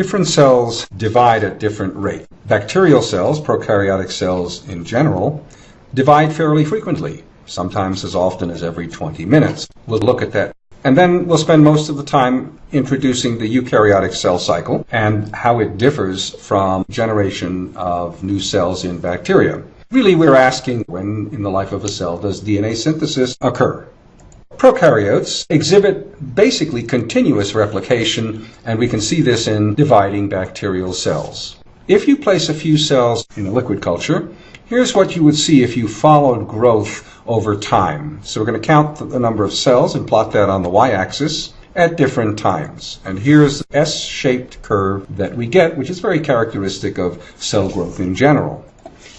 different cells divide at different rates. Bacterial cells, prokaryotic cells in general, divide fairly frequently, sometimes as often as every 20 minutes. We'll look at that. And then we'll spend most of the time introducing the eukaryotic cell cycle and how it differs from generation of new cells in bacteria. Really, we're asking when in the life of a cell does DNA synthesis occur? Prokaryotes exhibit basically continuous replication, and we can see this in dividing bacterial cells. If you place a few cells in a liquid culture, here's what you would see if you followed growth over time. So we're going to count the number of cells and plot that on the y-axis at different times. And here's the S-shaped curve that we get, which is very characteristic of cell growth in general.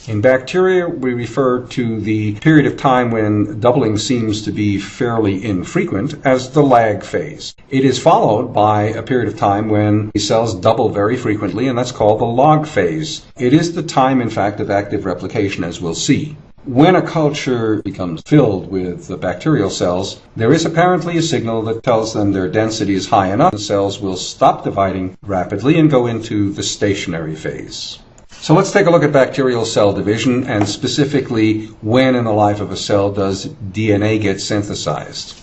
In bacteria, we refer to the period of time when doubling seems to be fairly infrequent as the lag phase. It is followed by a period of time when the cells double very frequently, and that's called the log phase. It is the time, in fact, of active replication, as we'll see. When a culture becomes filled with the bacterial cells, there is apparently a signal that tells them their density is high enough. The cells will stop dividing rapidly and go into the stationary phase. So let's take a look at bacterial cell division and specifically when in the life of a cell does DNA get synthesized.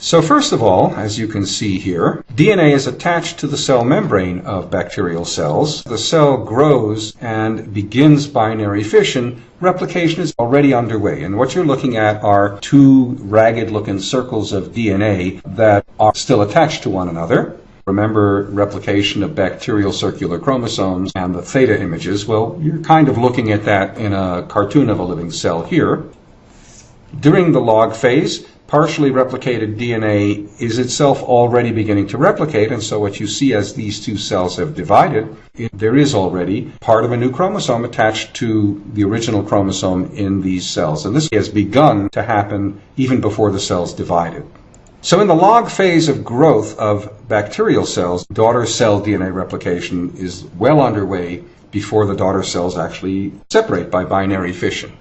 So first of all, as you can see here, DNA is attached to the cell membrane of bacterial cells. The cell grows and begins binary fission. Replication is already underway. And what you're looking at are two ragged looking circles of DNA that are still attached to one another. Remember replication of bacterial circular chromosomes and the theta images? Well, you're kind of looking at that in a cartoon of a living cell here. During the log phase, partially replicated DNA is itself already beginning to replicate, and so what you see as these two cells have divided, there is already part of a new chromosome attached to the original chromosome in these cells. And this has begun to happen even before the cells divided. So in the log phase of growth of bacterial cells, daughter cell DNA replication is well underway before the daughter cells actually separate by binary fission.